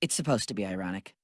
It's supposed to be ironic.